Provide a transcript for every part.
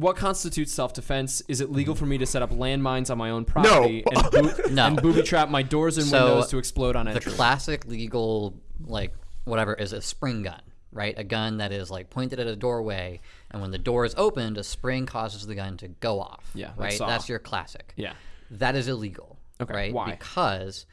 what constitutes self-defense? Is it legal for me to set up landmines on my own property and, boo- No. and booby trap my doors and So, windows to explode on entry? the classic legal like whatever is a spring gun right a gun that is like pointed at a doorway and when the door is opened a spring causes the gun to go off Yeah, like right Saw. that's your classic yeah. that is illegal Okay, right why? because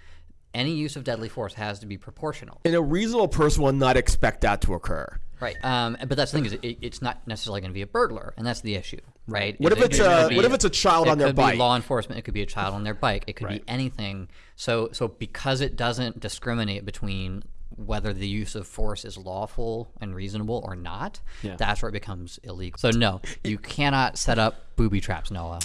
any use of deadly force has to be proportional And a reasonable person will not expect that to occur. Right um, but that's the thing is it, it's not necessarily going to be a burglar and that's the issue right What Is if it it's a- what if it's a child it on their could bike? be law enforcement it could be a child on their bike it could Right. be anything so so because it doesn't discriminate between whether the use of force is lawful and reasonable or not Yeah. that's where it becomes illegal so no you cannot set up booby traps noah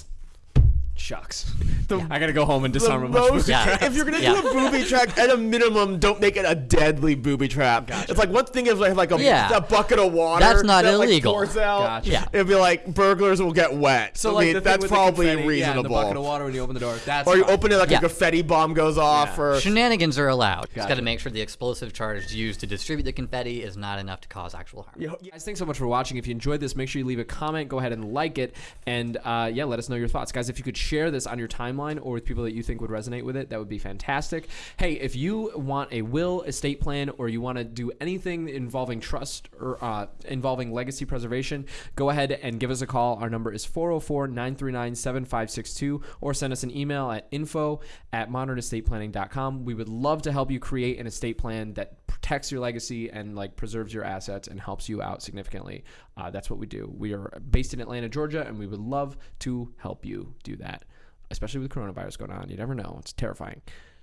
Shucks. I gotta go home and The disarm a bunch of most, Yeah. if you're gonna Yeah. do a booby trap, at a minimum, don't make it a deadly booby trap. It's like one thing if I have like a, Yeah. a bucket of water That's not that, like, illegal. pours out. Gotcha. Yeah. It'd be like burglars will get wet. So I like mean, that's probably confetti, Yeah, the reasonable. bucket of water when you open the door. That's or you fine. open it like Yeah. a confetti bomb goes off, Yeah. or shenanigans are allowed just gotta make sure the explosive charge used to distribute the confetti is not enough to cause actual harm Guys, thanks so much for watching. If you enjoyed this, make sure you leave a comment. Go ahead and like it, and uh, yeah, let us know your thoughts, guys. If you could share this on your timeline or with people that you think would resonate with it, that would be fantastic. Hey, if you want a will, estate plan, or you want to do anything involving trust or uh, involving legacy preservation, go ahead and give us a call. Our number is 404-939-7562, or send us an email at info at modernestateplanning.com. We would love to help you create an estate plan that protects your legacy and like preserves your assets and helps you out significantly. Uh, that's what we do. We are based in Atlanta, Georgia, and we would love to help you do that, especially with coronavirus going on. You never know; it's terrifying.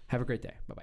Have a great day. Bye bye.